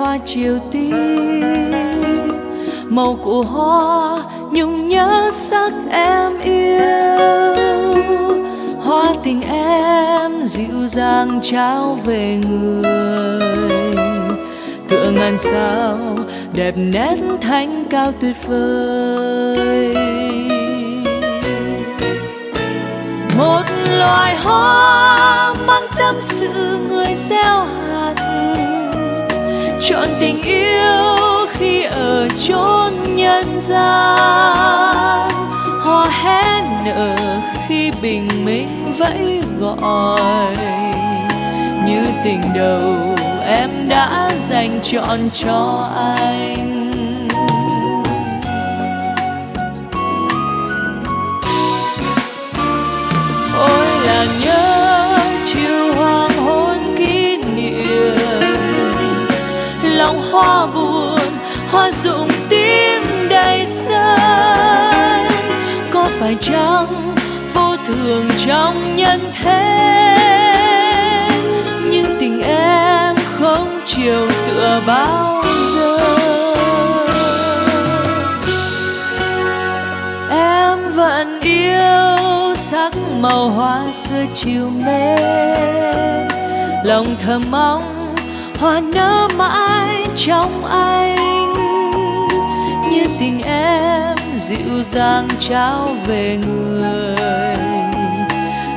hoa chiều tím màu của hoa nhung nhớ sắc em yêu. Hoa tình em dịu dàng trao về người. Tựa ngàn sao đẹp nét thanh cao tuyệt vời. Một loài hoa mang tâm sự người gieo hạt chọn tình yêu khi ở chốn nhân gian. Hò hét nở khi bình minh vẫy gọi. Như tình đầu em đã dành chọn cho anh. Lòng hoa buồn, hoa rụng tím đầy sân có phải chăng vô thường trong nhân thế? Nhưng tình em không chiều tựa bao giờ. Em vẫn yêu sắc màu hoa xưa chiều mến lòng thầm mong, hoa nở mãi trong anh. Như tình em dịu dàng trao về người.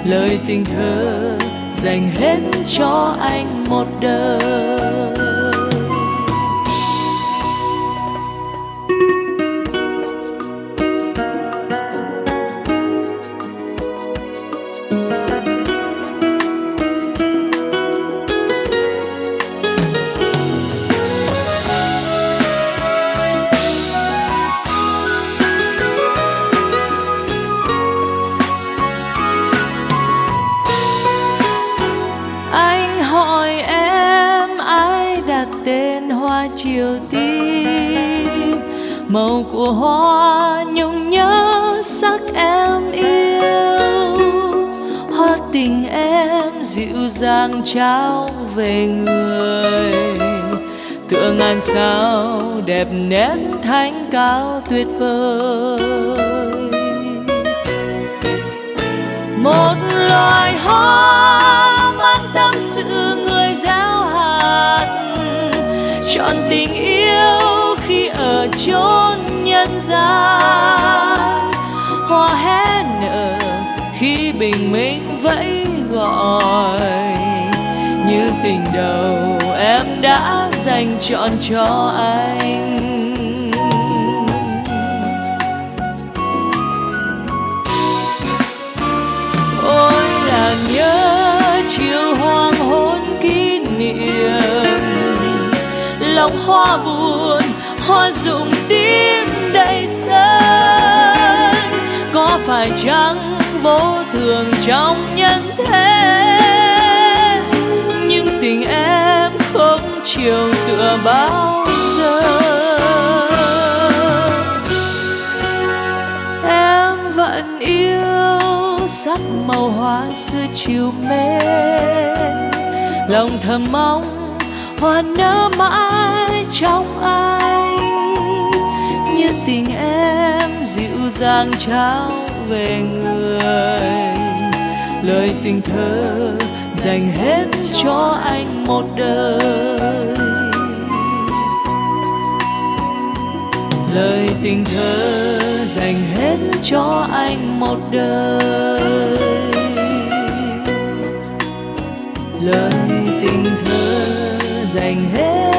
Lời tình thơ dành hết cho anh một đời. Chiều tím màu của hoa nhung nhớ sắc em yêu. Hoa tình em dịu dàng trao về người. Tựa ngàn sao đẹp nét thánh cao tuyệt vời. Một loài hoa chọn tình yêu khi ở chốn nhân gian. Hoa hé nở khi bình minh vẫy gọi. Như tình đầu em đã dành chọn cho anh. Lòng hoa buồn, hoa rụng tím đầy sân có phải chăng vô thường trong nhân thế? Nhưng tình em không chiều tựa bao giờ. Em vẫn yêu sắc màu hoa xưa chiều mến lòng thầm mong hoa nở mãi. Giang trao về người. Lời tình thơ dành hết cho anh một đời. Lời tình thơ dành hết cho anh một đời. Lời tình thơ dành hết